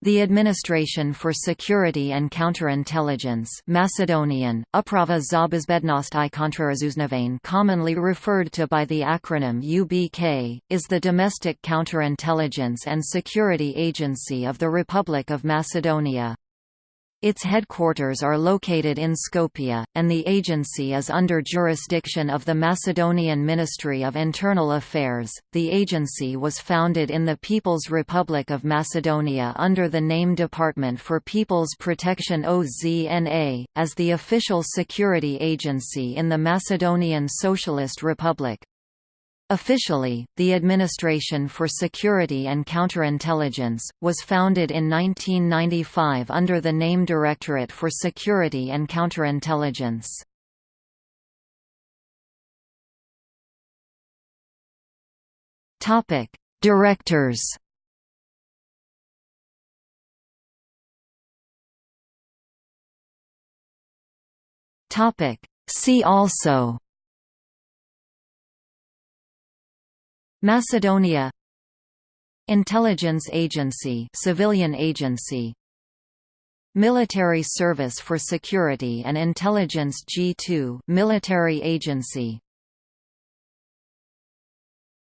The Administration for Security and Counterintelligence Macedonian, Uprava za bezbednost i kontrarazuznovane commonly referred to by the acronym UBK, is the domestic counterintelligence and security agency of the Republic of Macedonia. Its headquarters are located in Skopje, and the agency is under jurisdiction of the Macedonian Ministry of Internal Affairs. The agency was founded in the People's Republic of Macedonia under the name Department for People's Protection OZNA, as the official security agency in the Macedonian Socialist Republic. Officially, the Administration for Security and Counterintelligence, was founded in 1995 under the name Directorate for Security and Counterintelligence. Directors See also Macedonia Intelligence Agency civilian agency. Military Service for Security and Intelligence G2 military agency